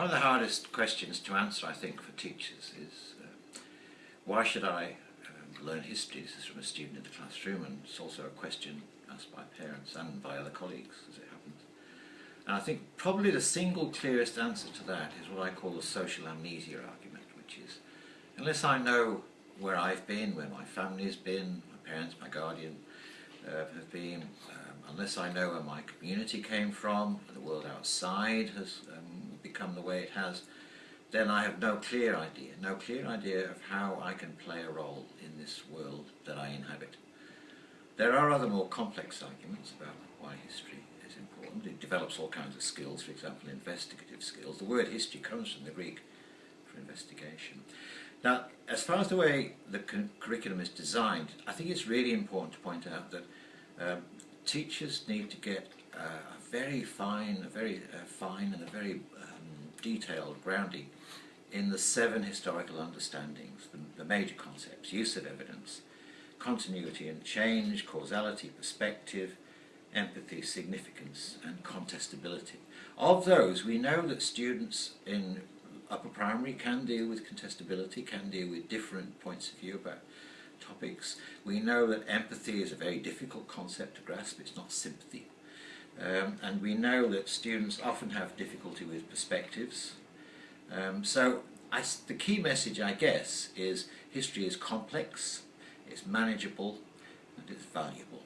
One of the hardest questions to answer, I think, for teachers is uh, why should I um, learn history? This is from a student in the classroom and it's also a question asked by parents and by other colleagues as it happens. And I think probably the single clearest answer to that is what I call the social amnesia argument, which is unless I know where I've been, where my family's been, my parents, my guardian uh, have been, um, unless I know where my community came from, the world outside has um, become the way it has, then I have no clear idea, no clear idea of how I can play a role in this world that I inhabit. There are other more complex arguments about why history is important. It develops all kinds of skills, for example, investigative skills. The word history comes from the Greek for investigation. Now, as far as the way the curriculum is designed, I think it's really important to point out that um, teachers need to get uh, a very fine, a very uh, fine and a very detailed grounding in the seven historical understandings, the, the major concepts, use of evidence, continuity and change, causality, perspective, empathy, significance and contestability. Of those, we know that students in upper primary can deal with contestability, can deal with different points of view about topics. We know that empathy is a very difficult concept to grasp, it's not sympathy. Um, and we know that students often have difficulty with perspectives. Um, so I, the key message, I guess, is history is complex, it's manageable, and it's valuable.